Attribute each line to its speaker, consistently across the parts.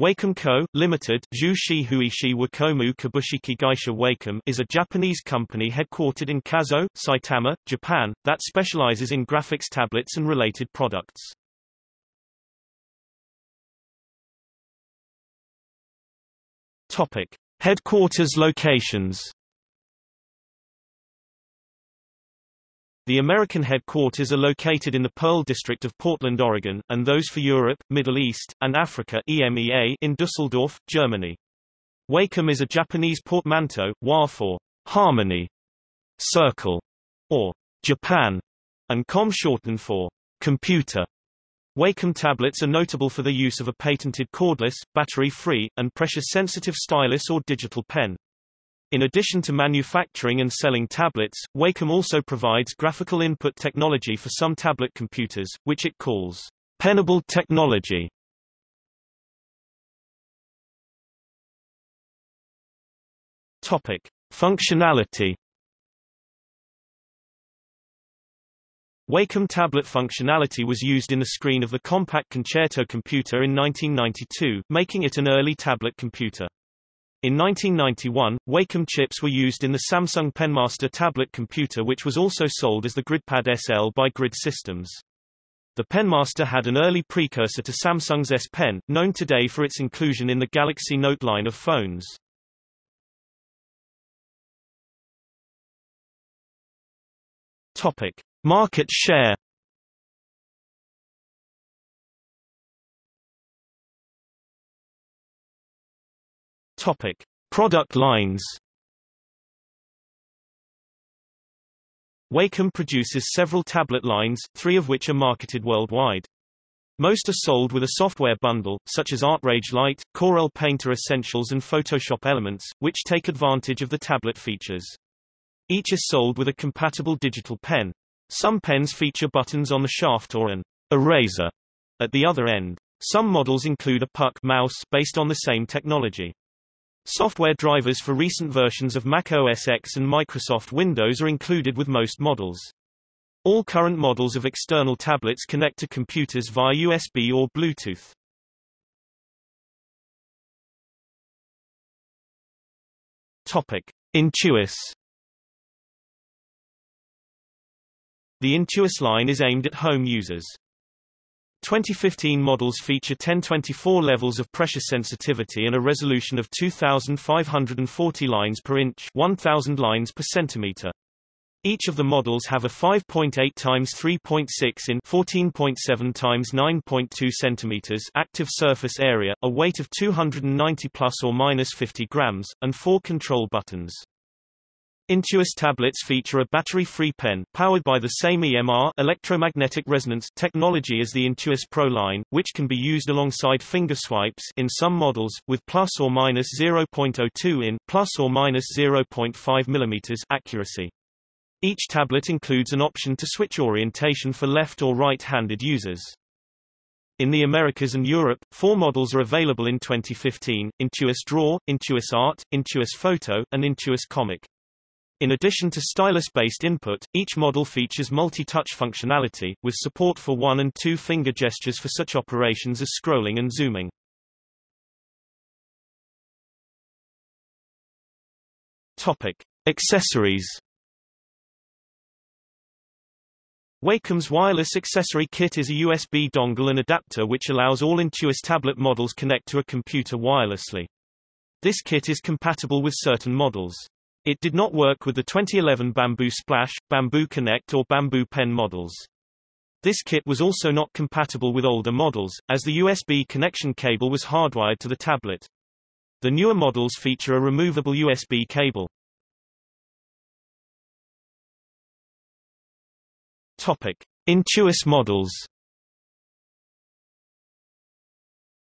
Speaker 1: Wacom Co., Limited Wakomu Kabushiki Gaisha Wacom is a Japanese company headquartered in Kazo, Saitama, Japan, that specializes in graphics tablets and related products. Topic. Headquarters locations The American headquarters are located in the Pearl District of Portland, Oregon, and those for Europe, Middle East, and Africa EMEA in Dusseldorf, Germany. Wacom is a Japanese portmanteau, WA for harmony, circle, or Japan, and COM shortened for computer. Wacom tablets are notable for the use of a patented cordless, battery-free, and pressure-sensitive stylus or digital pen. In addition to manufacturing and selling tablets, Wacom also provides graphical input technology for some tablet computers, which it calls Penable technology. Topic: Functionality. Wacom tablet functionality was used in the screen of the Compaq Concerto computer in 1992, making it an early tablet computer. In 1991, Wacom chips were used in the Samsung Penmaster tablet computer which was also sold as the GridPad SL by Grid Systems. The Penmaster had an early precursor to Samsung's S Pen, known today for its inclusion in the Galaxy Note line of phones. Topic: Market share Topic: Product lines. Wacom produces several tablet lines, three of which are marketed worldwide. Most are sold with a software bundle, such as ArtRage Lite, Corel Painter Essentials and Photoshop Elements, which take advantage of the tablet features. Each is sold with a compatible digital pen. Some pens feature buttons on the shaft or an eraser at the other end. Some models include a puck mouse based on the same technology. Software drivers for recent versions of Mac OS X and Microsoft Windows are included with most models. All current models of external tablets connect to computers via USB or Bluetooth. Topic: Intuos. The Intuos line is aimed at home users. 2015 models feature 1024 levels of pressure sensitivity and a resolution of 2540 lines per inch 1000 lines per centimeter. Each of the models have a 5.8 times 3.6 in 14.7 times 9.2 centimeters active surface area, a weight of 290 plus or minus 50 grams, and four control buttons. Intuos tablets feature a battery-free pen, powered by the same EMR electromagnetic resonance technology as the Intuos Pro line, which can be used alongside finger swipes in some models, with plus or minus 0.02 in plus or minus 0.5 mm accuracy. Each tablet includes an option to switch orientation for left or right-handed users. In the Americas and Europe, four models are available in 2015, Intuos Draw, Intuos Art, Intuos Photo, and Intuos Comic. In addition to stylus-based input, each model features multi-touch functionality, with support for one and two finger gestures for such operations as scrolling and zooming. Topic. Accessories Wacom's wireless accessory kit is a USB dongle and adapter which allows all Intuos tablet models connect to a computer wirelessly. This kit is compatible with certain models. It did not work with the 2011 Bamboo Splash, Bamboo Connect or Bamboo Pen models. This kit was also not compatible with older models, as the USB connection cable was hardwired to the tablet. The newer models feature a removable USB cable. Topic. Intuos models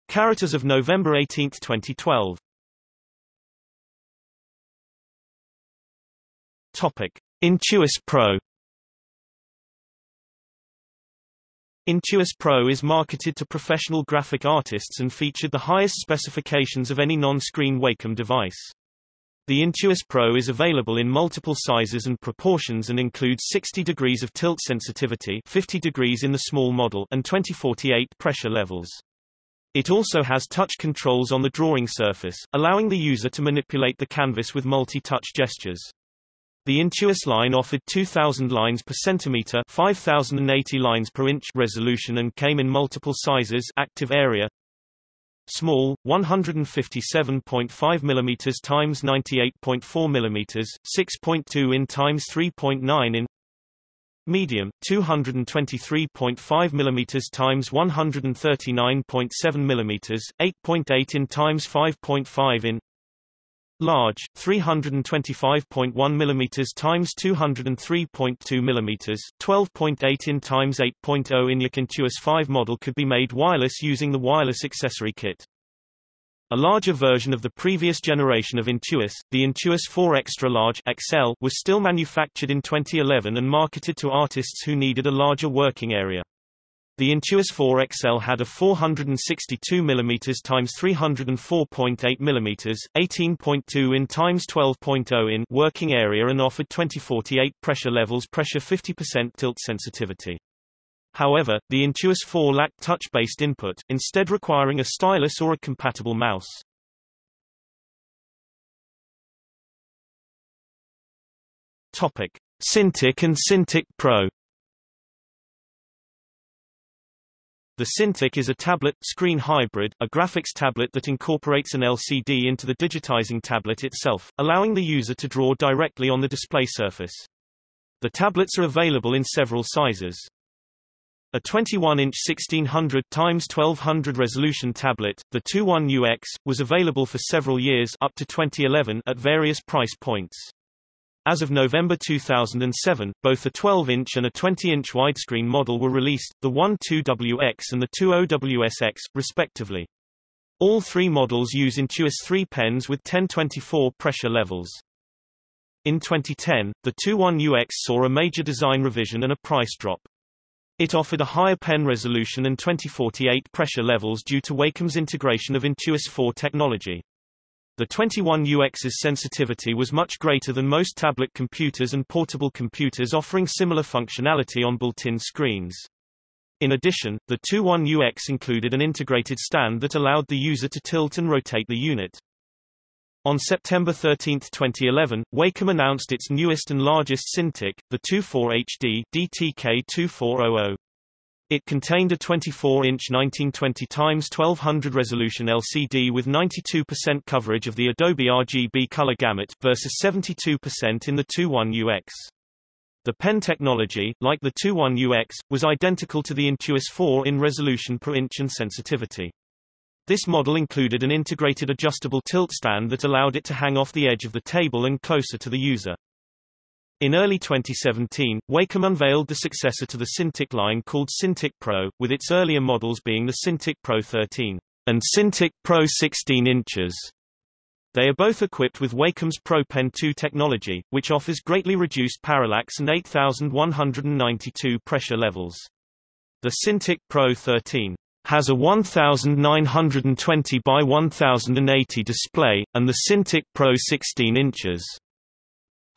Speaker 1: Carrot of November 18, 2012 Topic: Intuos Pro. Intuos Pro is marketed to professional graphic artists and featured the highest specifications of any non-screen Wacom device. The Intuos Pro is available in multiple sizes and proportions and includes 60 degrees of tilt sensitivity 50 degrees in the small model and 2048 pressure levels. It also has touch controls on the drawing surface, allowing the user to manipulate the canvas with multi-touch gestures. The Intuos line offered 2000 lines per centimeter, 5080 lines per inch resolution and came in multiple sizes, active area, small 157.5 mm times 98.4 mm 6.2 in times 3.9 in medium 223.5 mm times 139.7 mm 8.8 in times 5.5 in large 325.1 mm times 203.2 mm 12.8 in times 8.0 in Intuos 5 model could be made wireless using the wireless accessory kit. A larger version of the previous generation of Intuos, the Intuos 4 Extra Large XL, was still manufactured in 2011 and marketed to artists who needed a larger working area. The Intuos 4 XL had a 462 mm x 304.8 mm, 18.2 in x 12.0 in working area and offered 2048 pressure levels pressure 50% tilt sensitivity. However, the Intuos 4 lacked touch-based input, instead requiring a stylus or a compatible mouse. Topic: Cintiq and Cintiq Pro The Cintiq is a tablet-screen hybrid, a graphics tablet that incorporates an LCD into the digitizing tablet itself, allowing the user to draw directly on the display surface. The tablets are available in several sizes. A 21-inch 1600 x 1200 resolution tablet, the 21UX, was available for several years up to 2011 at various price points. As of November 2007, both a 12-inch and a 20-inch widescreen model were released, the 12WX and the 20WSX, respectively. All three models use Intuos 3 pens with 1024 pressure levels. In 2010, the 21UX saw a major design revision and a price drop. It offered a higher pen resolution and 2048 pressure levels due to Wacom's integration of Intuos 4 technology. The 21UX's sensitivity was much greater than most tablet computers and portable computers offering similar functionality on built-in screens. In addition, the 21UX included an integrated stand that allowed the user to tilt and rotate the unit. On September 13, 2011, Wacom announced its newest and largest Cintiq, the 24HD DTK2400. It contained a 24-inch 1920 x 1200 resolution LCD with 92% coverage of the Adobe RGB color gamut versus 72% in the 21UX. The pen technology, like the 21UX, was identical to the Intuos 4 in resolution per inch and sensitivity. This model included an integrated adjustable tilt stand that allowed it to hang off the edge of the table and closer to the user. In early 2017, Wacom unveiled the successor to the Cintiq line called Cintiq Pro, with its earlier models being the Cintiq Pro 13 and Cintiq Pro 16 inches. They are both equipped with Wacom's Pro Pen 2 technology, which offers greatly reduced parallax and 8192 pressure levels. The Cintiq Pro 13 has a 1920 by 1080 display, and the Cintiq Pro 16 inches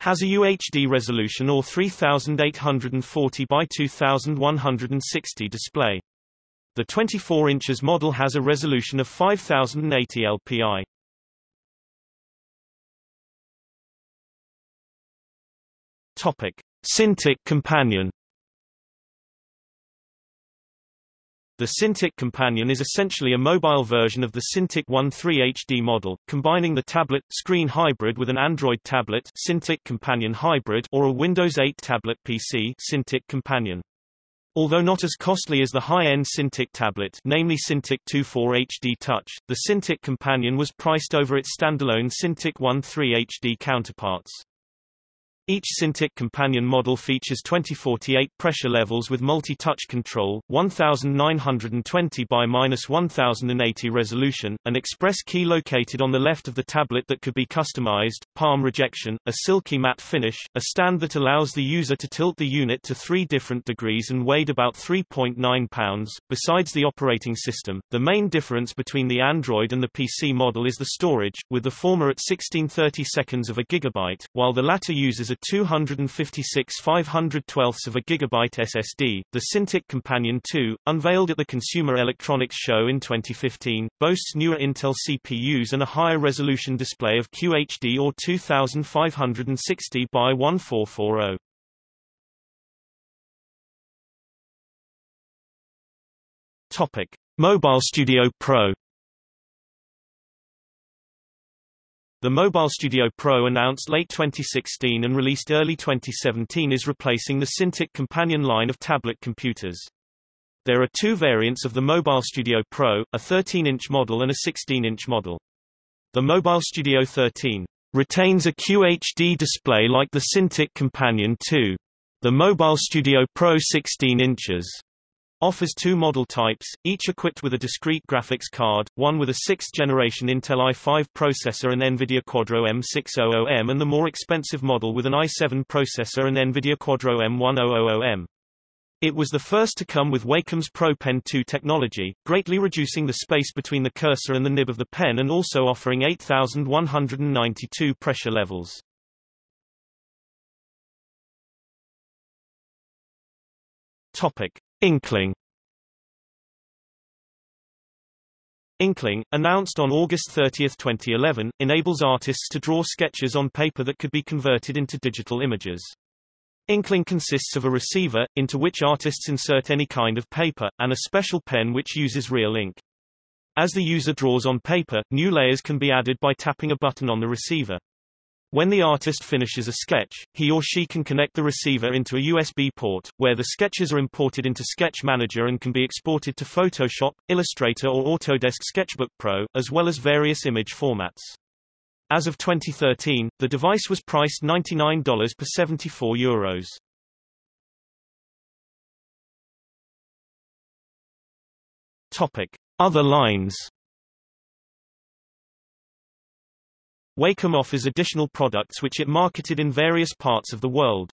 Speaker 1: has a UHD resolution or 3840 by 2160 display. The 24 inches model has a resolution of 5080 LPI. Topic: Cintiq Companion The Cintiq Companion is essentially a mobile version of the Cintiq One 3 HD model, combining the tablet-screen hybrid with an Android tablet Cintiq Companion Hybrid or a Windows 8 tablet PC Cintiq Companion. Although not as costly as the high-end Cintiq tablet namely Cintiq 24 HD Touch, the Cintiq Companion was priced over its standalone Cintiq One 3 HD counterparts. Each Cintiq companion model features 2048 pressure levels with multi-touch control, 1920 by 1080 resolution, an express key located on the left of the tablet that could be customized, palm rejection, a silky matte finish, a stand that allows the user to tilt the unit to three different degrees and weighed about 3.9 pounds. Besides the operating system, the main difference between the Android and the PC model is the storage, with the former at 1630 seconds of a gigabyte, while the latter uses a 256 512 of a gigabyte SSD. The Cintiq Companion 2, unveiled at the Consumer Electronics Show in 2015, boasts newer Intel CPUs and a higher resolution display of QHD or 2560 by 1440. Topic: Mobile Studio Pro The Mobile Studio Pro announced late 2016 and released early 2017 is replacing the Cintiq Companion line of tablet computers. There are two variants of the Mobile Studio Pro, a 13-inch model and a 16-inch model. The Mobile Studio 13 retains a QHD display like the Cintiq Companion 2. The Mobile Studio Pro 16 inches offers two model types, each equipped with a discrete graphics card, one with a sixth-generation Intel i5 processor and NVIDIA Quadro M600M and the more expensive model with an i7 processor and NVIDIA Quadro M1000M. It was the first to come with Wacom's Pro Pen 2 technology, greatly reducing the space between the cursor and the nib of the pen and also offering 8192 pressure levels. Topic: Inkling Inkling, announced on August 30, 2011, enables artists to draw sketches on paper that could be converted into digital images. Inkling consists of a receiver, into which artists insert any kind of paper, and a special pen which uses real ink. As the user draws on paper, new layers can be added by tapping a button on the receiver. When the artist finishes a sketch, he or she can connect the receiver into a USB port, where the sketches are imported into Sketch Manager and can be exported to Photoshop, Illustrator or Autodesk Sketchbook Pro, as well as various image formats. As of 2013, the device was priced $99 per 74 euros. Topic: Other lines Wacom offers additional products which it marketed in various parts of the world.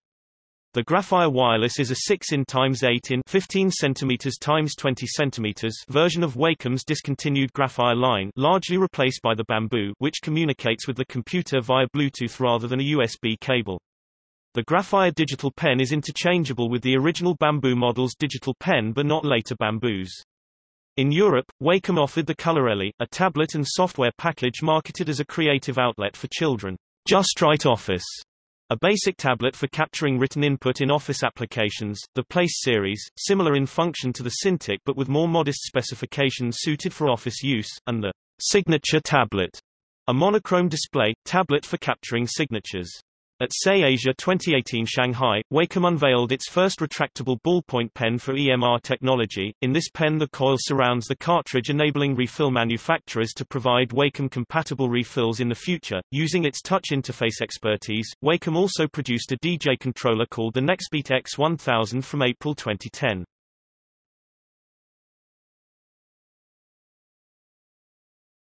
Speaker 1: The Graphire Wireless is a 6 in x 8 in 15 cm x 20 cm version of Wacom's discontinued Graphire line largely replaced by the Bamboo which communicates with the computer via Bluetooth rather than a USB cable. The Graphire digital pen is interchangeable with the original Bamboo model's digital pen but not later Bamboo's. In Europe, Wacom offered the Colorelli, a tablet and software package marketed as a creative outlet for children. Just Right Office, a basic tablet for capturing written input in Office applications, the Place series, similar in function to the Cintiq but with more modest specifications suited for Office use, and the Signature Tablet, a monochrome display, tablet for capturing signatures. At SEI Asia 2018 Shanghai, Wacom unveiled its first retractable ballpoint pen for EMR technology. In this pen the coil surrounds the cartridge enabling refill manufacturers to provide Wacom-compatible refills in the future. Using its touch interface expertise, Wacom also produced a DJ controller called the Nextbeat X1000 from April 2010.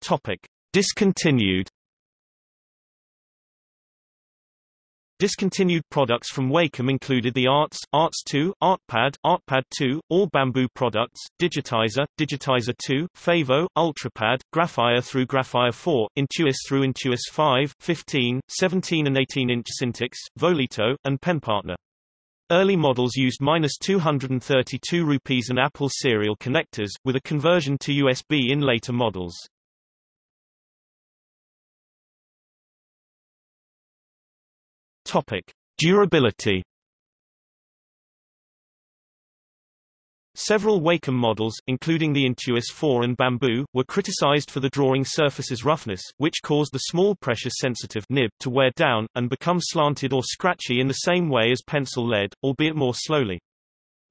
Speaker 1: Topic. Discontinued Discontinued products from Wacom included the ArtZ, ArtZ 2, ArtPad, ArtPad 2, all Bamboo products, Digitizer, Digitizer 2, Favo, UltraPad, Graphire through Graphire 4, Intuos through Intuos 5, 15, 17 and 18-inch Cintiqs, Volito, and PenPartner. Early models used minus 232 rupees and Apple serial connectors, with a conversion to USB in later models. Topic: Durability. Several Wacom models, including the Intuos 4 and Bamboo, were criticized for the drawing surface's roughness, which caused the small pressure-sensitive nib to wear down, and become slanted or scratchy in the same way as pencil lead, albeit more slowly.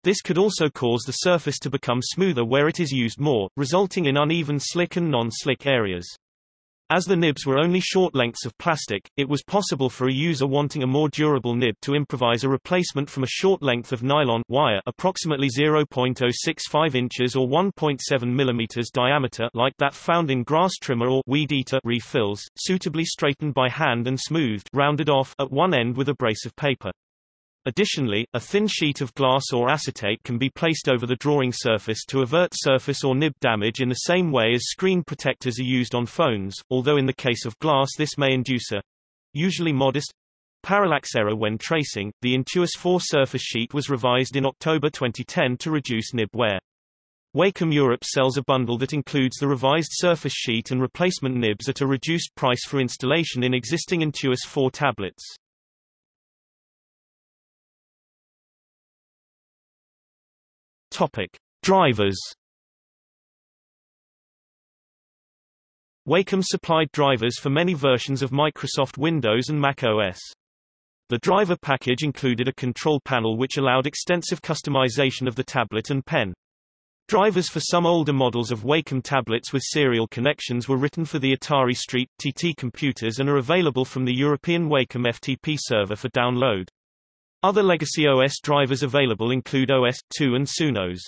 Speaker 1: This could also cause the surface to become smoother where it is used more, resulting in uneven slick and non-slick areas. As the nibs were only short lengths of plastic, it was possible for a user wanting a more durable nib to improvise a replacement from a short length of nylon wire approximately 0.065 inches or 1.7 mm diameter like that found in grass trimmer or weed eater refills, suitably straightened by hand and smoothed rounded off at one end with a brace of paper. Additionally, a thin sheet of glass or acetate can be placed over the drawing surface to avert surface or nib damage in the same way as screen protectors are used on phones, although in the case of glass this may induce a usually modest parallax error when tracing. The Intuos 4 surface sheet was revised in October 2010 to reduce nib wear. Wacom Europe sells a bundle that includes the revised surface sheet and replacement nibs at a reduced price for installation in existing Intuos 4 tablets. Topic: Drivers. Wacom supplied drivers for many versions of Microsoft Windows and Mac OS. The driver package included a control panel which allowed extensive customization of the tablet and pen. Drivers for some older models of Wacom tablets with serial connections were written for the Atari ST TT computers and are available from the European Wacom FTP server for download. Other legacy OS drivers available include OS/2 and SunOS.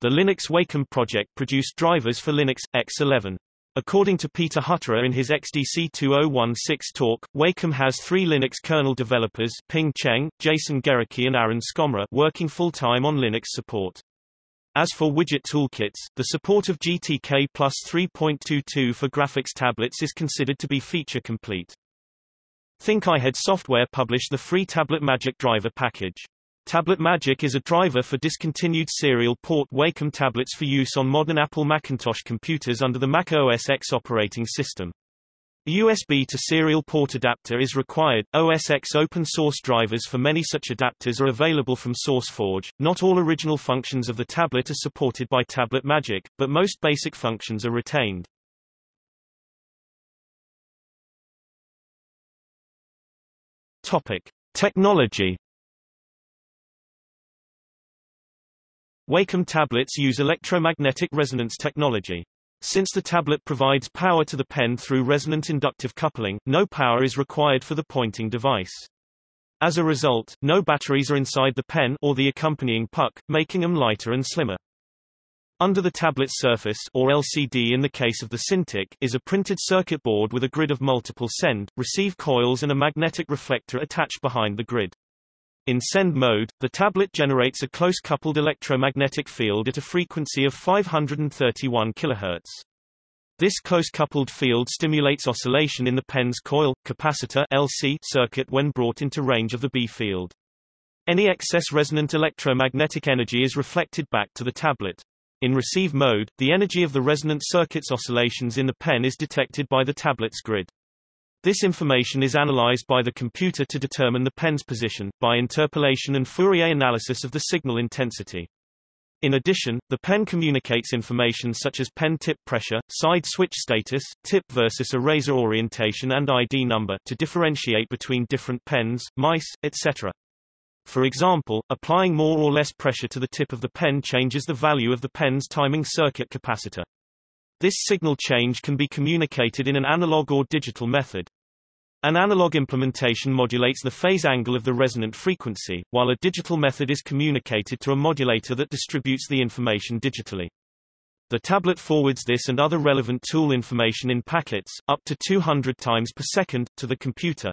Speaker 1: The Linux Wacom project produced drivers for Linux X11. According to Peter Hutterer in his XDC 2016 talk, Wacom has three Linux kernel developers Ping Cheng, Jason Gerecke and Aaron Skomra working full-time on Linux support. As for widget toolkits, the support of GTK plus 3.22 for graphics tablets is considered to be feature complete. Thinkyhead Software published the free Tablet Magic driver package. Tablet Magic is a driver for discontinued serial port Wacom tablets for use on modern Apple Macintosh computers under the Mac OS X operating system. A USB to serial port adapter is required. OS X open source drivers for many such adapters are available from SourceForge. Not all original functions of the tablet are supported by Tablet Magic, but most basic functions are retained. Topic: Technology Wacom tablets use electromagnetic resonance technology. Since the tablet provides power to the pen through resonant inductive coupling, no power is required for the pointing device. As a result, no batteries are inside the pen or the accompanying puck, making them lighter and slimmer. Under the tablet's surface or LCD in the case of the Cintiq is a printed circuit board with a grid of multiple send, receive coils and a magnetic reflector attached behind the grid. In send mode, the tablet generates a close-coupled electromagnetic field at a frequency of 531 kHz. This close-coupled field stimulates oscillation in the pen's coil capacitor LC circuit when brought into range of the B field. Any excess resonant electromagnetic energy is reflected back to the tablet. In receive mode, the energy of the resonant circuit's oscillations in the pen is detected by the tablet's grid. This information is analyzed by the computer to determine the pen's position, by interpolation and Fourier analysis of the signal intensity. In addition, the pen communicates information such as pen tip pressure, side switch status, tip versus eraser orientation and ID number to differentiate between different pens, mice, etc. For example, applying more or less pressure to the tip of the pen changes the value of the pen's timing circuit capacitor. This signal change can be communicated in an analog or digital method. An analog implementation modulates the phase angle of the resonant frequency, while a digital method is communicated to a modulator that distributes the information digitally. The tablet forwards this and other relevant tool information in packets, up to 200 times per second, to the computer.